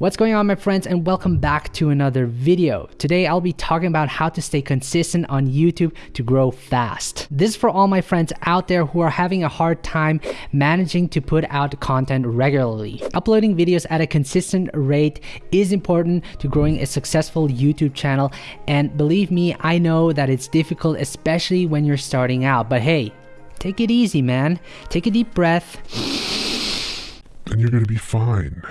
What's going on my friends and welcome back to another video. Today I'll be talking about how to stay consistent on YouTube to grow fast. This is for all my friends out there who are having a hard time managing to put out content regularly. Uploading videos at a consistent rate is important to growing a successful YouTube channel and believe me, I know that it's difficult especially when you're starting out, but hey, take it easy man. Take a deep breath. And you're gonna be fine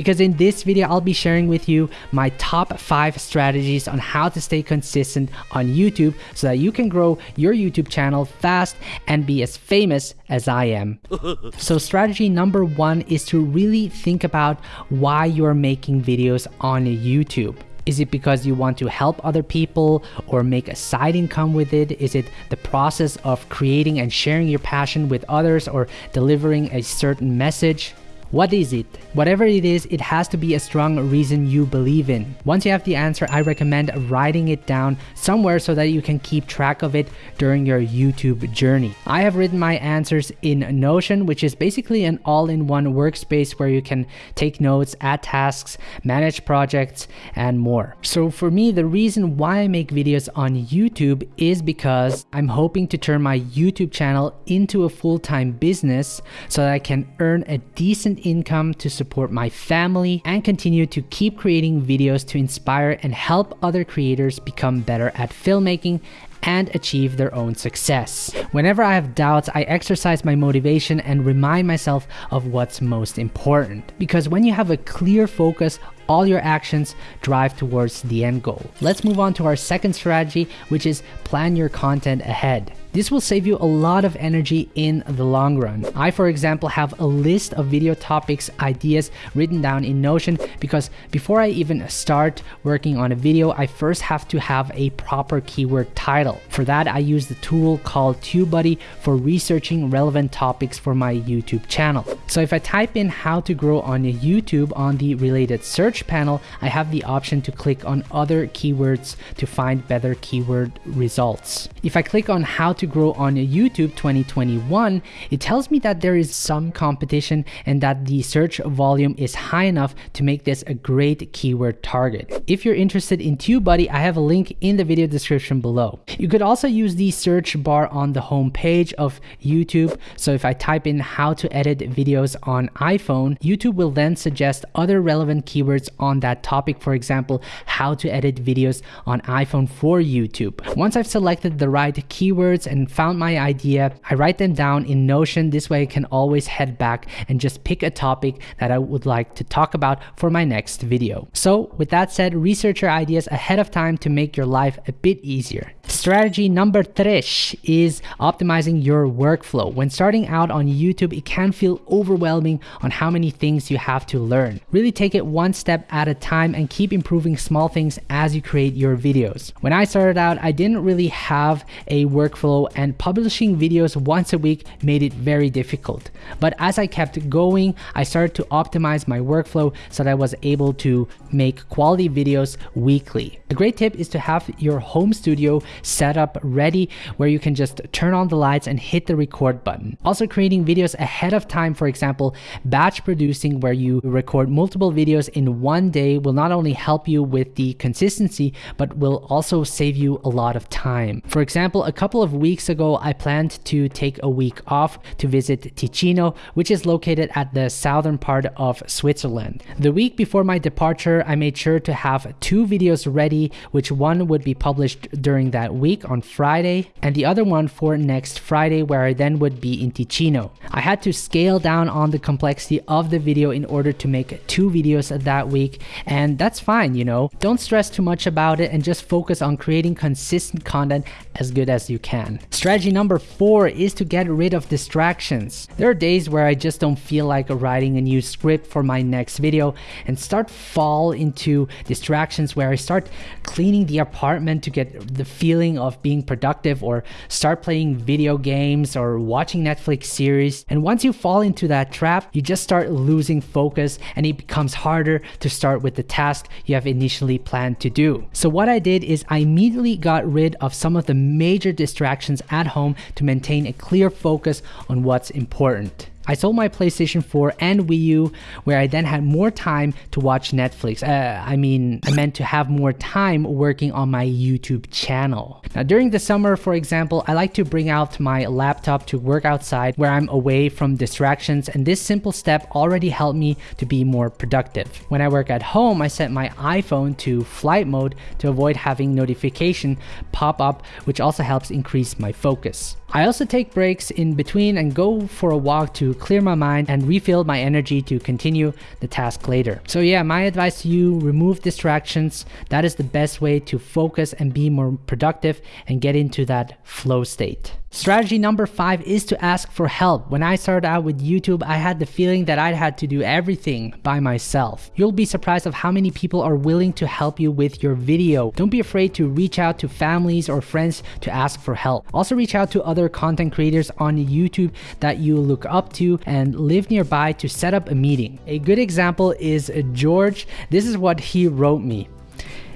because in this video I'll be sharing with you my top 5 strategies on how to stay consistent on YouTube so that you can grow your YouTube channel fast and be as famous as I am. so strategy number 1 is to really think about why you're making videos on YouTube. Is it because you want to help other people or make a side income with it? Is it the process of creating and sharing your passion with others or delivering a certain message? What is it? Whatever it is, it has to be a strong reason you believe in. Once you have the answer, I recommend writing it down somewhere so that you can keep track of it during your YouTube journey. I have written my answers in Notion, which is basically an all-in-one workspace where you can take notes, add tasks, manage projects, and more. So for me, the reason why I make videos on YouTube is because I'm hoping to turn my YouTube channel into a full-time business so that I can earn a decent income to support my family and continue to keep creating videos to inspire and help other creators become better at filmmaking and achieve their own success. Whenever I have doubts, I exercise my motivation and remind myself of what's most important. Because when you have a clear focus all your actions drive towards the end goal. Let's move on to our second strategy, which is plan your content ahead. This will save you a lot of energy in the long run. I, for example, have a list of video topics, ideas written down in Notion because before I even start working on a video, I first have to have a proper keyword title. For that, I use the tool called TubeBuddy for researching relevant topics for my YouTube channel. So if I type in how to grow on YouTube on the related search panel, I have the option to click on other keywords to find better keyword results. If I click on how to grow on YouTube 2021, it tells me that there is some competition and that the search volume is high enough to make this a great keyword target. If you're interested in TubeBuddy, I have a link in the video description below. You could also use the search bar on the home page of YouTube. So if I type in how to edit videos on iPhone, YouTube will then suggest other relevant keywords on that topic. For example, how to edit videos on iPhone for YouTube. Once I've selected the right keywords and found my idea, I write them down in Notion. This way I can always head back and just pick a topic that I would like to talk about for my next video. So with that said, research your ideas ahead of time to make your life a bit easier. Strategy number three is optimizing your workflow. When starting out on YouTube, it can feel overwhelming on how many things you have to learn. Really take it one step at a time and keep improving small things as you create your videos. When I started out, I didn't really have a workflow and publishing videos once a week made it very difficult. But as I kept going, I started to optimize my workflow so that I was able to make quality videos weekly. A great tip is to have your home studio set up ready where you can just turn on the lights and hit the record button. Also creating videos ahead of time, for example, batch producing where you record multiple videos in one day will not only help you with the consistency, but will also save you a lot of time. For example, a couple of weeks ago, I planned to take a week off to visit Ticino, which is located at the southern part of Switzerland. The week before my departure, I made sure to have two videos ready which one would be published during that week on Friday, and the other one for next Friday, where I then would be in Ticino. I had to scale down on the complexity of the video in order to make two videos that week, and that's fine, you know. Don't stress too much about it and just focus on creating consistent content as good as you can. Strategy number four is to get rid of distractions. There are days where I just don't feel like writing a new script for my next video and start fall into distractions where I start cleaning the apartment to get the feeling of being productive or start playing video games or watching Netflix series. And once you fall into that trap, you just start losing focus and it becomes harder to start with the task you have initially planned to do. So what I did is I immediately got rid of some of the major distractions at home to maintain a clear focus on what's important. I sold my PlayStation 4 and Wii U, where I then had more time to watch Netflix. Uh, I mean, I meant to have more time working on my YouTube channel. Now, during the summer, for example, I like to bring out my laptop to work outside where I'm away from distractions, and this simple step already helped me to be more productive. When I work at home, I set my iPhone to flight mode to avoid having notification pop up, which also helps increase my focus. I also take breaks in between and go for a walk to clear my mind and refill my energy to continue the task later. So yeah, my advice to you, remove distractions. That is the best way to focus and be more productive and get into that flow state. Strategy number five is to ask for help. When I started out with YouTube, I had the feeling that I had to do everything by myself. You'll be surprised of how many people are willing to help you with your video. Don't be afraid to reach out to families or friends to ask for help. Also reach out to other content creators on YouTube that you look up to and live nearby to set up a meeting. A good example is George. This is what he wrote me.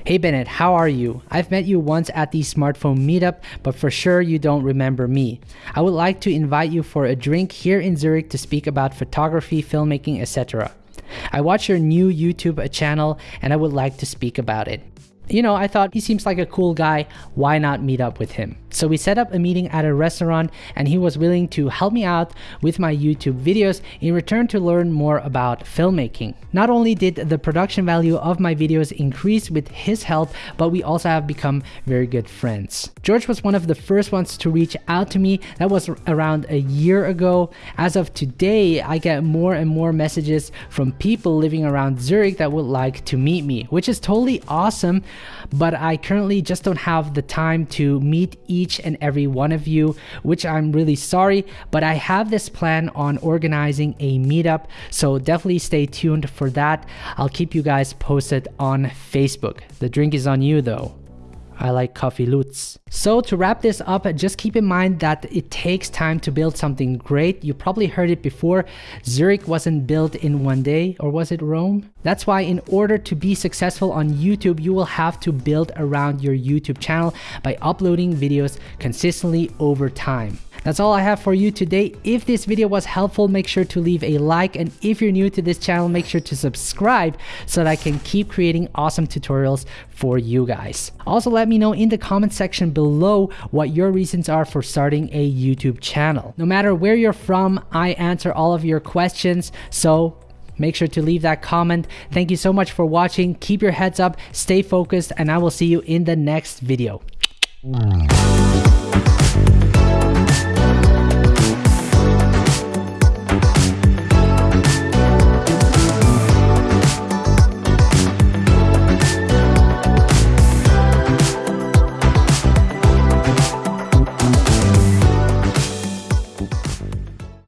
Hey Bennett, how are you? I've met you once at the smartphone meetup, but for sure you don't remember me. I would like to invite you for a drink here in Zurich to speak about photography, filmmaking, etc. I watch your new YouTube channel and I would like to speak about it. You know, I thought he seems like a cool guy, why not meet up with him? So we set up a meeting at a restaurant and he was willing to help me out with my YouTube videos in return to learn more about filmmaking. Not only did the production value of my videos increase with his help, but we also have become very good friends. George was one of the first ones to reach out to me. That was around a year ago. As of today, I get more and more messages from people living around Zurich that would like to meet me, which is totally awesome. But I currently just don't have the time to meet each each and every one of you, which I'm really sorry, but I have this plan on organizing a meetup, so definitely stay tuned for that. I'll keep you guys posted on Facebook. The drink is on you though. I like coffee lutz. So to wrap this up, just keep in mind that it takes time to build something great. You probably heard it before. Zurich wasn't built in one day, or was it Rome? That's why in order to be successful on YouTube, you will have to build around your YouTube channel by uploading videos consistently over time. That's all I have for you today. If this video was helpful, make sure to leave a like. And if you're new to this channel, make sure to subscribe so that I can keep creating awesome tutorials for you guys. Also, let me know in the comment section below what your reasons are for starting a YouTube channel. No matter where you're from, I answer all of your questions. So make sure to leave that comment. Thank you so much for watching. Keep your heads up, stay focused, and I will see you in the next video.